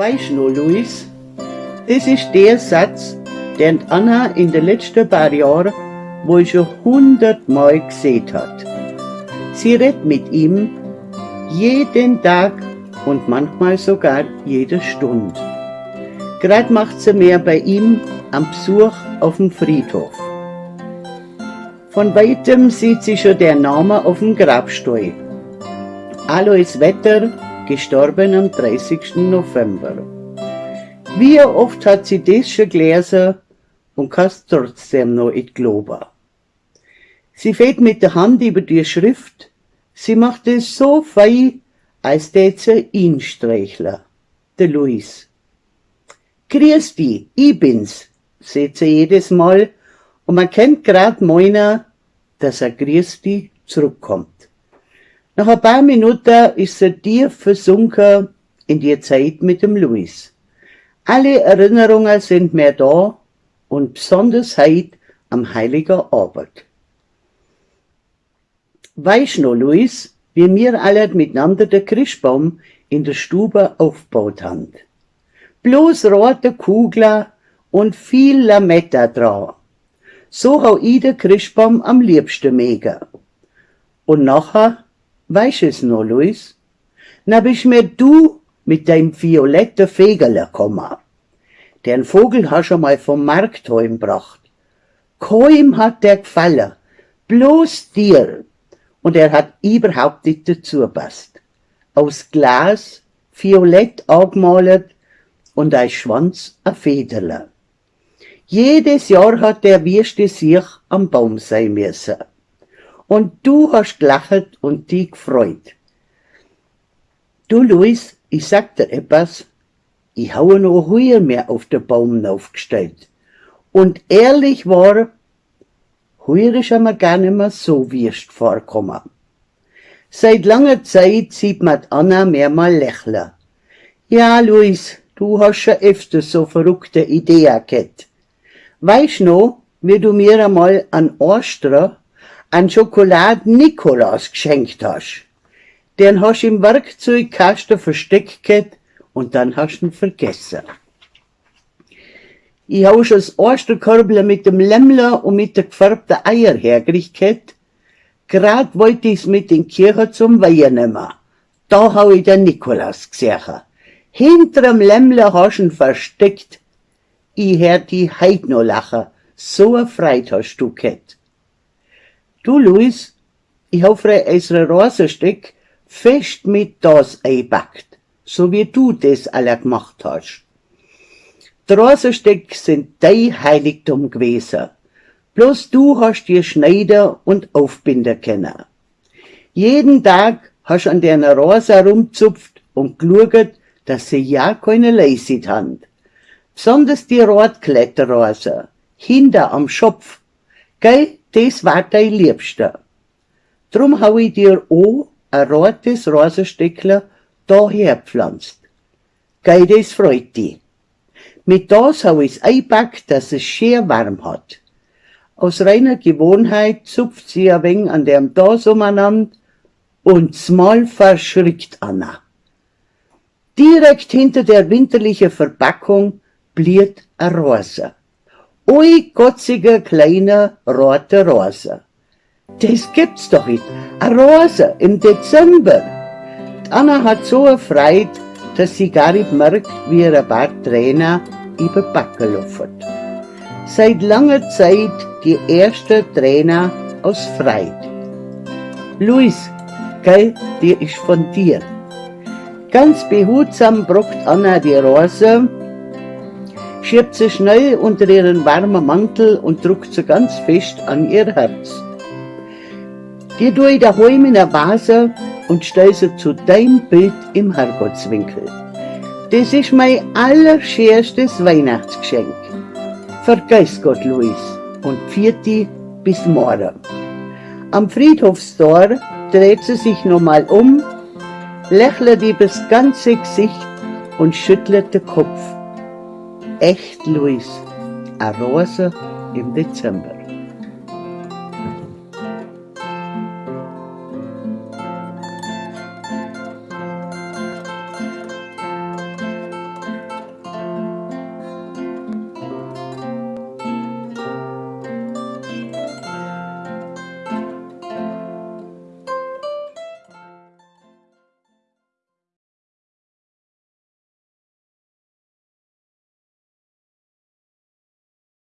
Weißt du, Luis, das ist der Satz, den Anna in den letzten paar Jahren wohl schon hundertmal gesehen hat. Sie redet mit ihm jeden Tag und manchmal sogar jede Stunde. Gerade macht sie mehr bei ihm am Besuch auf dem Friedhof. Von weitem sieht sie schon der Name auf dem Grabstuhl. Alois Wetter, gestorben am 30. November. Wie oft hat sie das schon gelesen und kann es trotzdem noch nicht glauben. Sie fährt mit der Hand über die Schrift, sie macht es so fein, als tät sie ihn streicheln, der Luis. Grüß dich, ich bin's, sagt sie jedes Mal, und man kennt grad meiner, dass er Grüß dich zurückkommt. Nach ein paar Minuten ist er tief versunken in die Zeit mit dem Luis. Alle Erinnerungen sind mehr da und besonders heute am Heiligen Abend. Weißt noch, Luis, wie wir alle miteinander den Christbaum in der Stube aufgebaut haben? Bloß rote Kugeln und viel Lametta dran. So hau ich den Christbaum am liebsten mega. Und nachher, weißt es noch, Luis? Na bist mir du mit deinem violetten Fegerle gekommen. Den Vogel hast du mal vom Markt heimgebracht. Keinem hat der gefallen, bloß dir. Und er hat überhaupt nicht dazu passt. Aus Glas, violett angemalt und ein Schwanz a Federle. Jedes Jahr hat der Würste sich am Baum sein müssen. Und du hast gelacht und dich gefreut. Du, Luis, ich sag dir etwas, ich habe noch heuer mehr auf den Baum aufgestellt. Und ehrlich war, heuer ist mir gar nicht mehr so wirst vorkommen. Seit langer Zeit sieht man Anna mehrmal lächeln. Ja, Luis, du hast schon öfter so verrückte Ideen gehabt. Weißt noch, wie du mir einmal an Ostern an Schokolade Nikolaus geschenkt hast? Den hast du im Werkzeugkasten versteckt gehabt und dann hast du ihn vergessen. Ich hab schon das Osterkörbel mit dem Lämmler und mit der gefärbten Eier hergerichtet. Grad wollte ich's mit in die Kirche zum Weihen nehmen. Da hab ich den Nikolaus gesehen. Hinter dem Lämmler hast du ihn versteckt. Ich hör die heut noch lachen. So a Freude hast du gehabt. Du, Luis, ich hab für unsere Rosenstück fest mit das einbackt so wie du das alle gemacht hast. Die Rosensteck sind dein Heiligtum gewesen. Bloß du hast dir Schneider und Aufbinder kennen. Jeden Tag hast du an der Rose herumzupft und geschaut, dass sie ja keine Leisit haben. Besonders die Rotkletterrose, hinter am Schopf. Gell, das war dein Liebster. Drum hau ich dir auch ein rotes Rosensteckler daher pflanzt. Gell, das freut die. Mit das hab ich's eingepackt, dass es schön warm hat. Aus reiner Gewohnheit zupft sie ein wenig an dem das umeinander und mal verschrickt Anna. Direkt hinter der winterlichen Verpackung bliert a Rose. Ui, gotzige kleine rote Rose. Das gibt's doch nicht. A Rose im Dezember. Anna hat so erfreut, dass sie gar nicht merkt, wie ihr ein paar Tränen über die Backe laufen. Seit langer Zeit die erste Träne aus Freude. Luis, gell, die ist von dir. Ganz behutsam brockt Anna die Rose, schiebt sie schnell unter ihren warmen Mantel und drückt sie ganz fest an ihr Herz. Die tue ich daheim in der Vase und stell sie zu deinem Bild im Herrgottswinkel. Das ist mein allerscherstes Weihnachtsgeschenk. Vergiss Gott, Luis, und vierte bis morgen. Am Friedhofstor dreht sie sich nochmal um, lächelt übers ganze Gesicht und schüttelt den Kopf. Echt, Luis, eine Rose im Dezember.